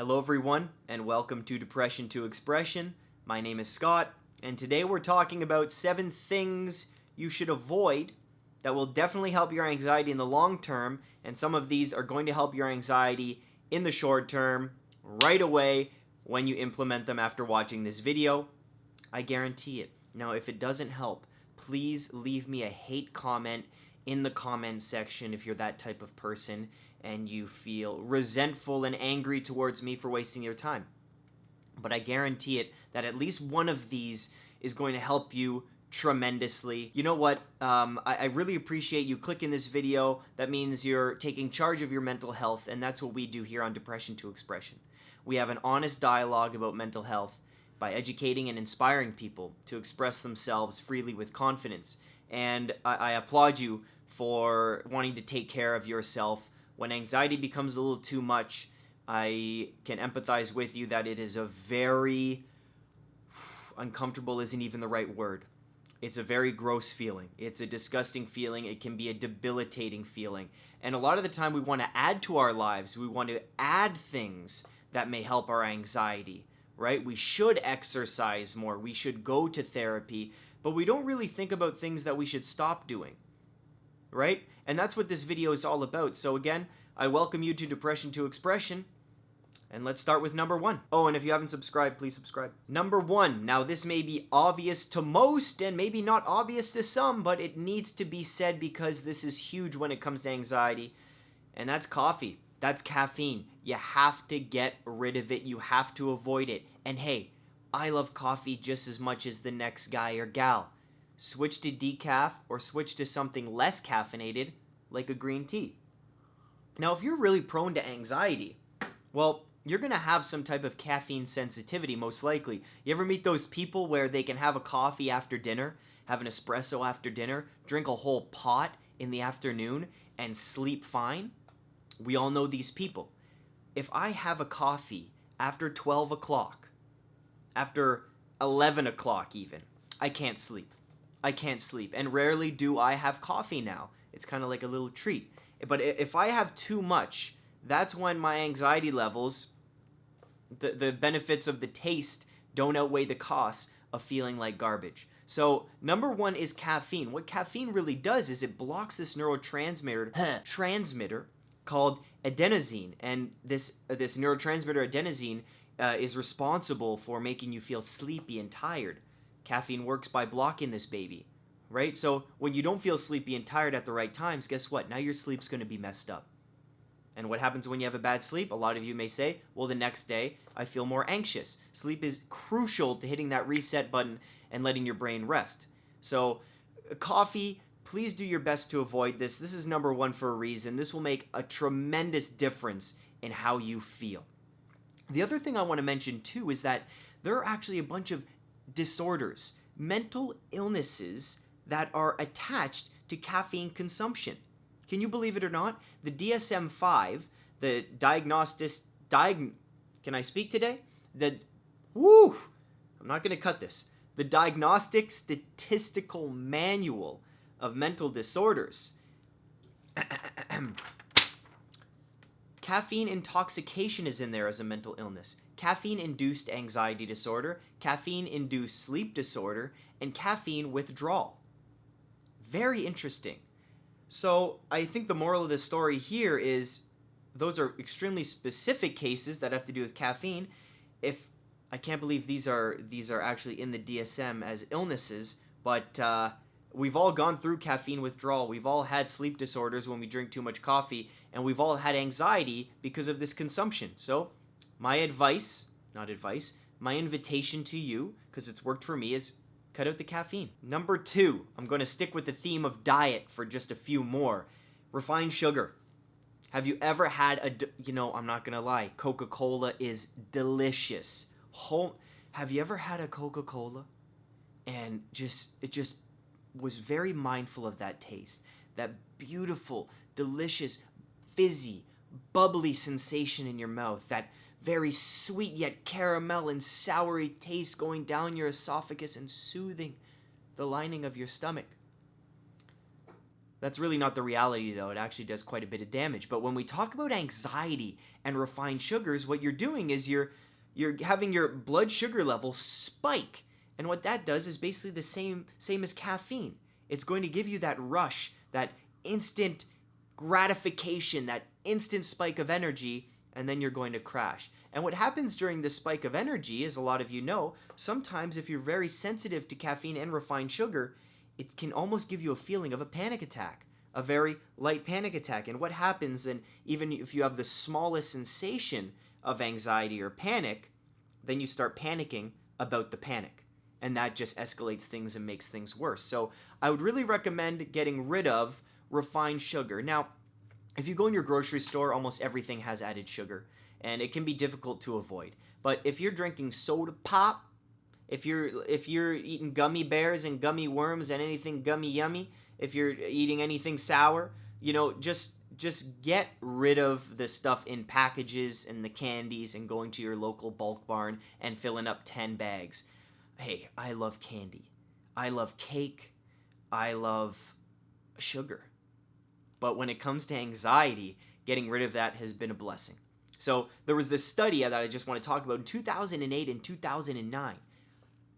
Hello, everyone, and welcome to Depression to Expression. My name is Scott, and today we're talking about seven things you should avoid that will definitely help your anxiety in the long term, and some of these are going to help your anxiety in the short term right away when you implement them after watching this video. I guarantee it. Now, if it doesn't help, please leave me a hate comment in the comment section if you're that type of person and you feel resentful and angry towards me for wasting your time. But I guarantee it that at least one of these is going to help you tremendously. You know what? Um, I, I, really appreciate you clicking this video. That means you're taking charge of your mental health, and that's what we do here on Depression to Expression. We have an honest dialogue about mental health by educating and inspiring people to express themselves freely with confidence. And I, I applaud you for wanting to take care of yourself. When anxiety becomes a little too much, I can empathize with you that it is a very uncomfortable isn't even the right word. It's a very gross feeling. It's a disgusting feeling. It can be a debilitating feeling. And a lot of the time, we want to add to our lives. We want to add things that may help our anxiety, right? We should exercise more. We should go to therapy. But we don't really think about things that we should stop doing, right? And that's what this video is all about. So, again, I welcome you to Depression to Expression. And let's start with number one. Oh, and if you haven't subscribed, please subscribe. Number one. Now, this may be obvious to most and maybe not obvious to some, but it needs to be said because this is huge when it comes to anxiety. And that's coffee. That's caffeine. You have to get rid of it. You have to avoid it. And hey, I love coffee just as much as the next guy or gal. Switch to decaf or switch to something less caffeinated, like a green tea. Now, if you're really prone to anxiety, well, you're going to have some type of caffeine sensitivity, most likely. You ever meet those people where they can have a coffee after dinner, have an espresso after dinner, drink a whole pot in the afternoon, and sleep fine? We all know these people. If I have a coffee after 12 o'clock, after 11 o'clock even, I can't sleep. I can't sleep. And rarely do I have coffee now. It's kind of like a little treat. But if I have too much, that's when my anxiety levels, the, the benefits of the taste don't outweigh the costs of feeling like garbage. So, number one is caffeine. What caffeine really does is it blocks this neurotransmitter transmitter called adenosine, and this uh, this neurotransmitter adenosine uh, is responsible for making you feel sleepy and tired. Caffeine works by blocking this baby, right? So when you don't feel sleepy and tired at the right times, guess what? Now your sleep's going to be messed up. And what happens when you have a bad sleep? A lot of you may say, well, the next day I feel more anxious. Sleep is crucial to hitting that reset button and letting your brain rest. So, uh, coffee, please do your best to avoid this. This is number one for a reason. This will make a tremendous difference in how you feel. The other thing I want to mention too is that there are actually a bunch of disorders, mental illnesses that are attached to caffeine consumption. Can you believe it or not? The DSM 5, the diagnostic, diag, can I speak today? The, woo, I'm not going to cut this. The Diagnostic Statistical Manual of Mental Disorders. Caffeine intoxication is in there as a mental illness. Caffeine induced anxiety disorder, caffeine induced sleep disorder, and caffeine withdrawal. Very interesting. So I think the moral of the story here is those are extremely specific cases that have to do with caffeine. If I can't believe these are these are actually in the DSM as illnesses, but uh, we've all gone through caffeine withdrawal. We've all had sleep disorders when we drink too much coffee, and we've all had anxiety because of this consumption. So my advice, not advice, my invitation to you, because it's worked for me, is Cut out the caffeine. Number two, I'm going to stick with the theme of diet for just a few more. Refined sugar. Have you ever had a, you know, I'm not going to lie, Coca Cola is delicious. Home, have you ever had a Coca Cola and just, it just was very mindful of that taste? That beautiful, delicious, fizzy, bubbly sensation in your mouth. That very sweet yet caramel and soury taste going down your esophagus and soothing the lining of your stomach. That's really not the reality, though. It actually does quite a bit of damage. But when we talk about anxiety and refined sugars, what you're doing is you're you're having your blood sugar level spike. And what that does is basically the same same as caffeine. It's going to give you that rush, that instant gratification, that instant spike of energy, and then you're going to crash. And what happens during this spike of energy, as a lot of you know, sometimes if you're very sensitive to caffeine and refined sugar, it can almost give you a feeling of a panic attack, a very light panic attack. And what happens, and even if you have the smallest sensation of anxiety or panic, then you start panicking about the panic. And that just escalates things and makes things worse. So I would really recommend getting rid of refined sugar. Now, if you go in your grocery store, almost everything has added sugar, and it can be difficult to avoid. But if you're drinking soda pop, if you're if you're eating gummy bears and gummy worms and anything gummy yummy, if you're eating anything sour, you know, just just get rid of the stuff in packages and the candies and going to your local bulk barn and filling up 10 bags. Hey, I love candy. I love cake. I love sugar. But when it comes to anxiety, getting rid of that has been a blessing. So there was this study that I just want to talk about in 2008 and 2009.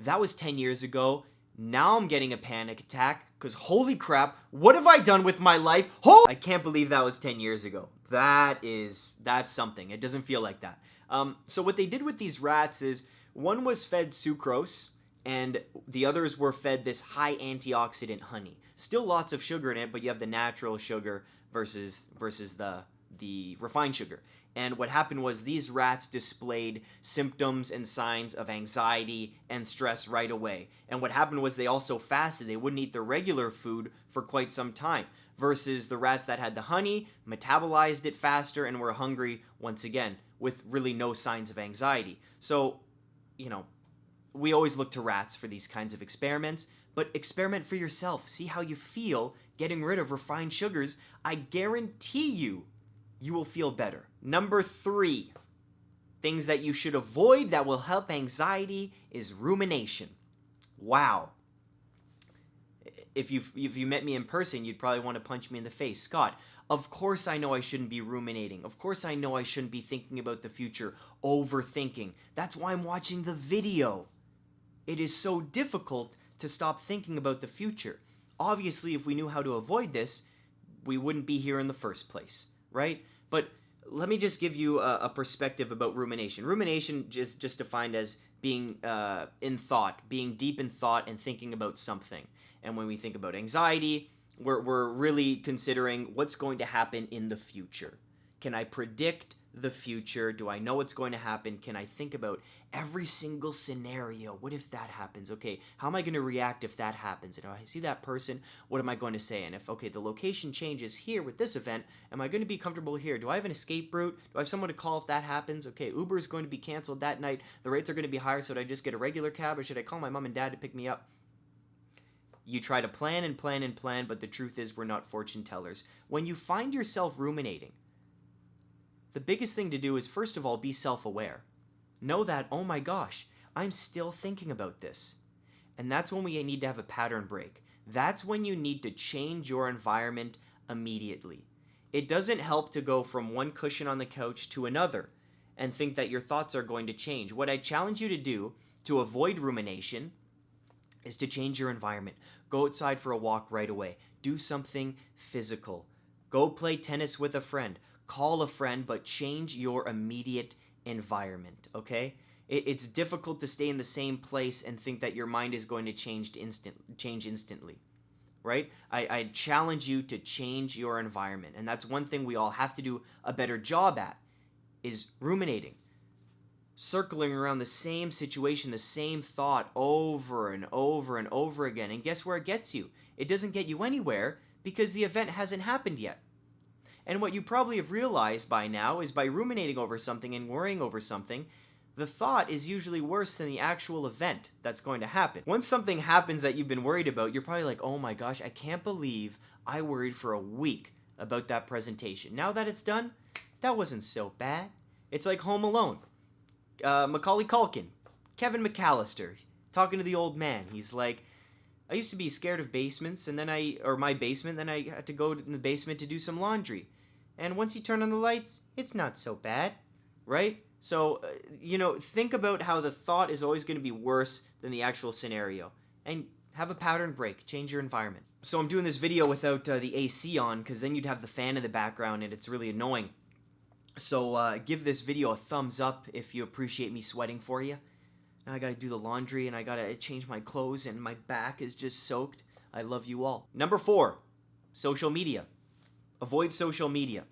That was 10 years ago. Now I'm getting a panic attack because holy crap, what have I done with my life? Oh, I can't believe that was 10 years ago. That is, that's something. It doesn't feel like that. Um, so what they did with these rats is one was fed sucrose and the others were fed this high antioxidant honey. Still lots of sugar in it, but you have the natural sugar versus versus the the refined sugar. And what happened was these rats displayed symptoms and signs of anxiety and stress right away. And what happened was they also fasted. They wouldn't eat the regular food for quite some time. Versus the rats that had the honey, metabolized it faster, and were hungry once again with really no signs of anxiety. So, you know, we always look to rats for these kinds of experiments, but experiment for yourself. See how you feel getting rid of refined sugars. I guarantee you you will feel better. Number three, things that you should avoid that will help anxiety is rumination. Wow. If you if you met me in person, you'd probably want to punch me in the face. Scott, of course I know I shouldn't be ruminating. Of course I know I shouldn't be thinking about the future, overthinking. That's why I'm watching the video. It is so difficult to stop thinking about the future. Obviously, if we knew how to avoid this, we wouldn't be here in the first place right? But let me just give you a, a perspective about rumination. Rumination is just defined as being uh, in thought, being deep in thought and thinking about something. And when we think about anxiety, we're, we're really considering what's going to happen in the future. Can I predict the future? Do I know what's going to happen? Can I think about every single scenario? What if that happens? Okay, how am I going to react if that happens? And if I see that person, what am I going to say? And if, okay, the location changes here with this event, am I going to be comfortable here? Do I have an escape route? Do I have someone to call if that happens? Okay, Uber is going to be canceled that night. The rates are going to be higher, so should I just get a regular cab or should I call my mom and dad to pick me up? You try to plan and plan and plan, but the truth is we're not fortune tellers. When you find yourself ruminating, the biggest thing to do is first of all be self aware. Know that, oh my gosh, I'm still thinking about this. And that's when we need to have a pattern break. That's when you need to change your environment immediately. It doesn't help to go from one cushion on the couch to another and think that your thoughts are going to change. What I challenge you to do to avoid rumination is to change your environment. Go outside for a walk right away. Do something physical. Go play tennis with a friend call a friend, but change your immediate environment, okay? it's difficult to stay in the same place and think that your mind is going to change instant change instantly right I, I challenge you to change your environment and that's one thing we all have to do a better job at is ruminating circling around the same situation the same thought over and over and over again and guess where it gets you it doesn't get you anywhere because the event hasn't happened yet and what you probably have realized by now is by ruminating over something and worrying over something, the thought is usually worse than the actual event that's going to happen. Once something happens that you've been worried about, you're probably like, oh my gosh, I can't believe I worried for a week about that presentation. Now that it's done, that wasn't so bad. It's like Home Alone. Uh, Macaulay Culkin, Kevin McAllister, talking to the old man. He's like, I used to be scared of basements, and then I, or my basement, then I had to go in the basement to do some laundry. And once you turn on the lights, it's not so bad, right? So, uh, you know, think about how the thought is always going to be worse than the actual scenario. And have a pattern break, change your environment. So, I'm doing this video without uh, the AC on because then you'd have the fan in the background and it's really annoying. So, uh, give this video a thumbs up if you appreciate me sweating for you. Now I gotta do the laundry and I gotta change my clothes and my back is just soaked. I love you all. Number four, social media. Avoid social media,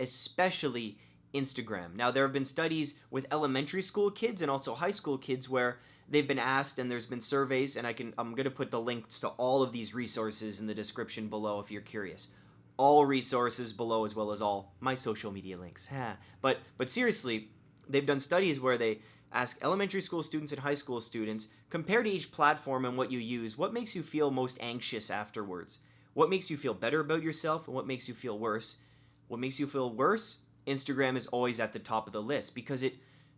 especially Instagram. Now, there have been studies with elementary school kids and also high school kids where they've been asked and there's been surveys and I can I'm going to put the links to all of these resources in the description below if you're curious. All resources below as well as all my social media links. but but seriously, they've done studies where they ask elementary school students and high school students compare to each platform and what you use, what makes you feel most anxious afterwards? What makes you feel better about yourself and what makes you feel worse? What makes you feel worse? Instagram is always at the top of the list because it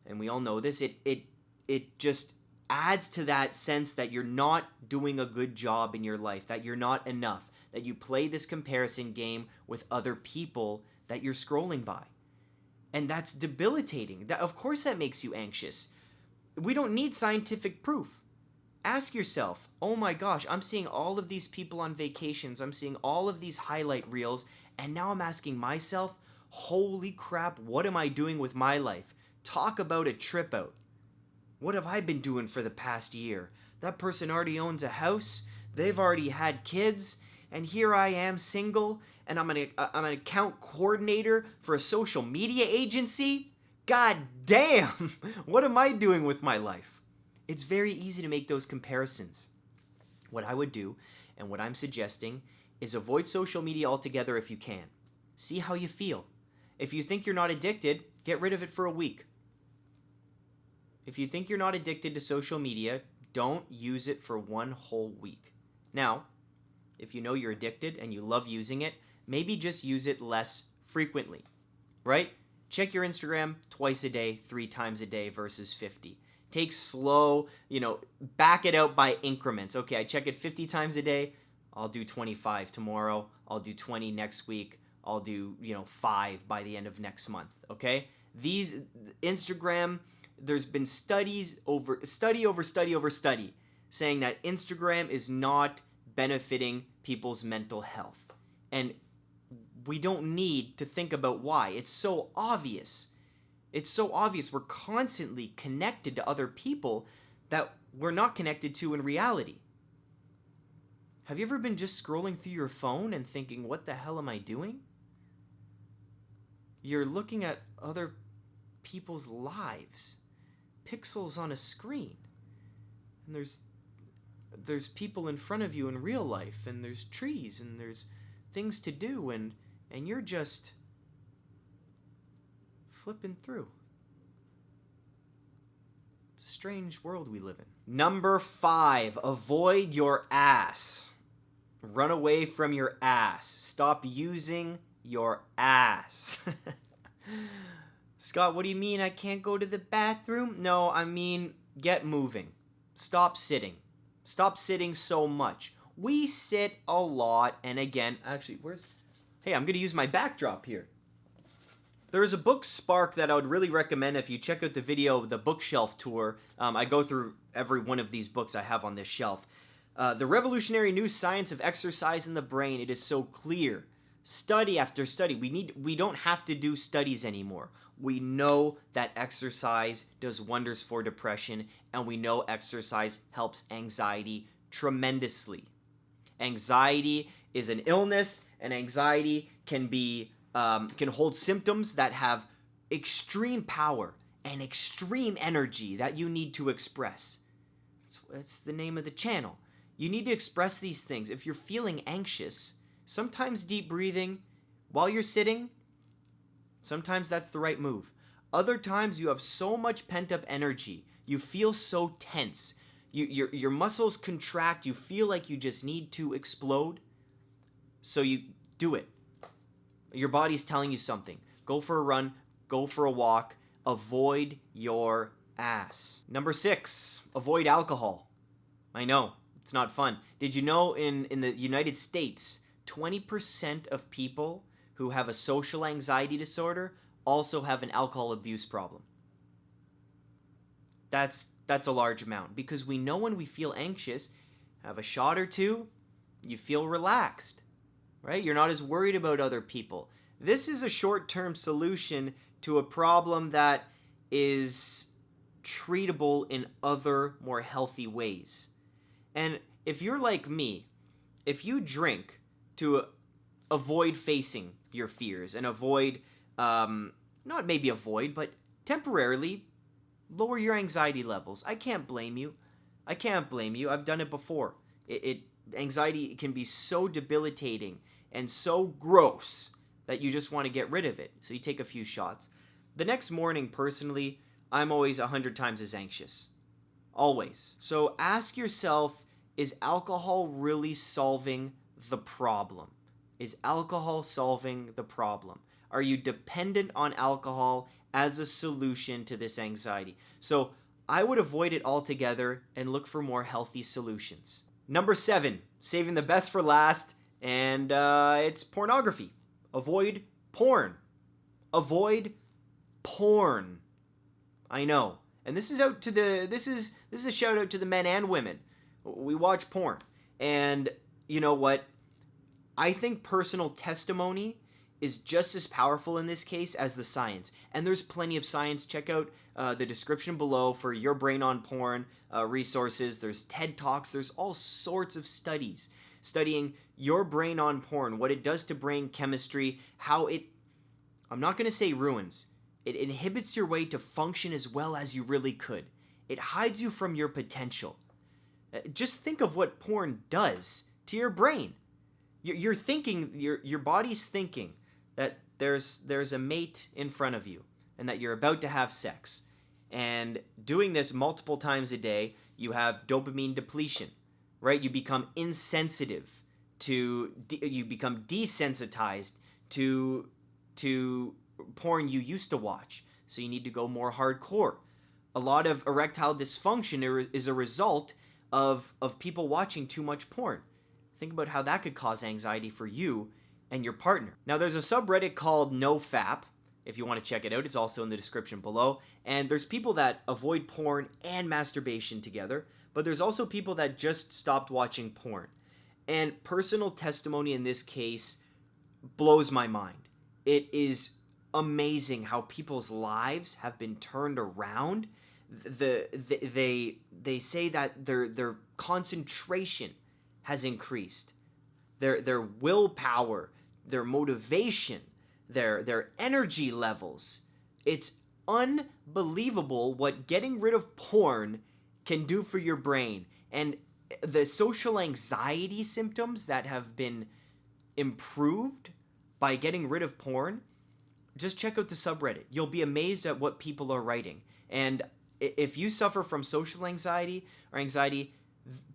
and we all know this, it it it just adds to that sense that you're not doing a good job in your life, that you're not enough, that you play this comparison game with other people that you're scrolling by. And that's debilitating. That of course that makes you anxious. We don't need scientific proof. Ask yourself, "Oh my gosh, I'm seeing all of these people on vacations. I'm seeing all of these highlight reels, and now I'm asking myself, holy crap, what am I doing with my life? Talk about a trip out. What have I been doing for the past year? That person already owns a house, they've already had kids, and here I am single, and I'm an, uh, I'm an account coordinator for a social media agency? God damn! what am I doing with my life? It's very easy to make those comparisons. What I would do, and what I'm suggesting, is avoid social media altogether if you can. See how you feel. If you think you're not addicted, get rid of it for a week. If you think you're not addicted to social media, don't use it for one whole week. Now, if you know you're addicted and you love using it, maybe just use it less frequently, right? Check your Instagram twice a day, three times a day versus 50. Take slow, you know, back it out by increments. Okay, I check it 50 times a day. I'll do 25 tomorrow. I'll do 20 next week. I'll do, you know, five by the end of next month. Okay? These Instagram, there's been studies over study over study over study saying that Instagram is not benefiting people's mental health. And we don't need to think about why. It's so obvious. It's so obvious we're constantly connected to other people that we're not connected to in reality. Have you ever been just scrolling through your phone and thinking, what the hell am I doing? You're looking at other people's lives, pixels on a screen. And there's there's people in front of you in real life and there's trees and there's things to do and and you're just flipping through. It's a strange world we live in. Number 5, avoid your ass. Run away from your ass. Stop using your ass. Scott, what do you mean I can't go to the bathroom? No, I mean get moving. Stop sitting. Stop sitting so much. We sit a lot, and again, actually, where's. Hey, I'm going to use my backdrop here. There is a book spark that I would really recommend if you check out the video, the bookshelf tour. Um, I go through every one of these books I have on this shelf. Uh, the revolutionary new science of exercise in the brain. It is so clear study after study. We need we don't have to do studies anymore. We know that exercise does wonders for depression and we know exercise helps anxiety tremendously. Anxiety is an illness and anxiety can be um, can hold symptoms that have extreme power and extreme energy that you need to express. That's, that's the name of the channel. You need to express these things. If you're feeling anxious, Sometimes deep breathing while you're sitting, sometimes that's the right move. Other times you have so much pent up energy, you feel so tense, you, your, your muscles contract, you feel like you just need to explode. So you do it. Your body's telling you something. Go for a run, go for a walk, avoid your ass. Number six, avoid alcohol. I know, It's not fun. Did you know in, in the United States, 20% of people who have a social anxiety disorder also have an alcohol abuse problem? That's that's a large amount because we know when we feel anxious, have a shot or two, you feel relaxed. Right? You're not as worried about other people. This is a short-term solution to a problem that is treatable in other more healthy ways. And if you're like me, if you drink to avoid facing your fears and avoid, um, not maybe avoid, but temporarily lower your anxiety levels, I can't blame you. I can't blame you. I've done it before. It, it anxiety can be so debilitating and so gross that you just want to get rid of it. So you take a few shots. The next morning, personally, I'm always a hundred times as anxious. Always. So ask yourself is alcohol really solving the problem? Is alcohol solving the problem? Are you dependent on alcohol as a solution to this anxiety? So I would avoid it altogether and look for more healthy solutions. Number seven, saving the best for last, and uh, it's pornography. Avoid porn. Avoid porn. I know. And this is out to the this is this is a shout out to the men and women. We watch porn. And you know what? I think personal testimony is just as powerful in this case as the science. And there's plenty of science. Check out uh, the description below for your brain on porn uh, resources. There's TED Talks. There's all sorts of studies studying your brain on porn, what it does to brain chemistry, how it, I'm not to say ruins, it inhibits your way to function as well as you really could. It hides you from your potential. Uh, just think of what porn does to your brain. You're thinking, your, your body's thinking that there's, there's a mate in front of you and that you're about to have sex. And doing this multiple times a day, you have dopamine depletion, right? You become insensitive to, you become desensitized to, to porn you used to watch. So you need to go more hardcore. A lot of erectile dysfunction is a result of, of people watching too much porn. Think about how that could cause anxiety for you and your partner. Now, there's a subreddit called NoFap. If you want to check it out, it's also in the description below. And there's people that avoid porn and masturbation together, but there's also people that just stopped watching porn. And personal testimony in this case blows my mind. It is amazing how people's lives have been turned around. The, the they they say that their their concentration has increased. Their their willpower, their motivation, their their energy levels. It's unbelievable what getting rid of porn can do for your brain and the social anxiety symptoms that have been improved by getting rid of porn just check out the subreddit. You'll be amazed at what people are writing. And if you suffer from social anxiety or anxiety,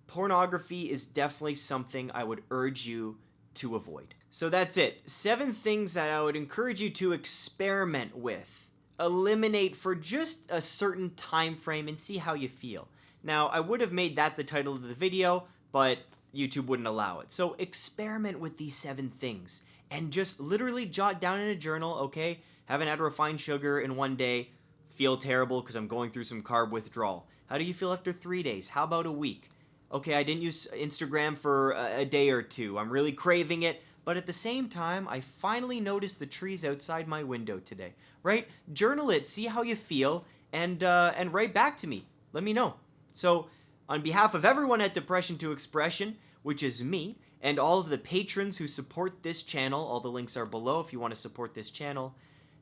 pornography is definitely something I would urge you to avoid. So that's it. Seven things that I would encourage you to experiment with. Eliminate for just a certain time frame and see how you feel. Now, I would have made that the title of the video, but YouTube wouldn't allow it. So experiment with these seven things and just literally jot down in a journal, okay, haven't had refined sugar in one day, feel terrible because I'm going through some carb withdrawal. How do you feel after three days? How about a week? Okay, I didn't use Instagram for a, a day or two. I'm really craving it, but at the same time, I finally noticed the trees outside my window today. Right? Journal it, see how you feel, and uh, and write back to me. Let me know. So, on behalf of everyone at Depression to Expression, which is me, and all of the patrons who support this channel. All the links are below if you want to support this channel.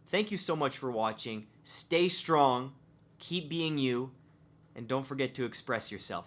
Thank you so much for watching. Stay strong, keep being you, and don't forget to express yourself.